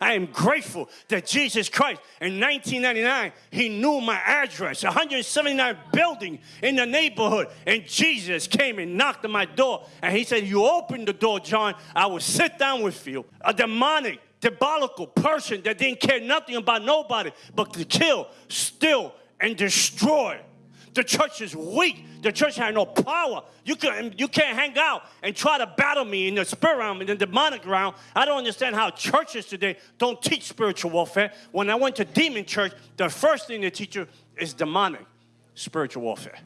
I am grateful that Jesus Christ in 1999, he knew my address, 179 building in the neighborhood. And Jesus came and knocked on my door. And he said, You open the door, John, I will sit down with you. A demonic, diabolical person that didn't care nothing about nobody but to kill, steal, and destroy. The church is weak. The church has no power. You, can, you can't hang out and try to battle me in the spirit realm, in the demonic realm. I don't understand how churches today don't teach spiritual warfare. When I went to demon church, the first thing they teach you is demonic spiritual warfare.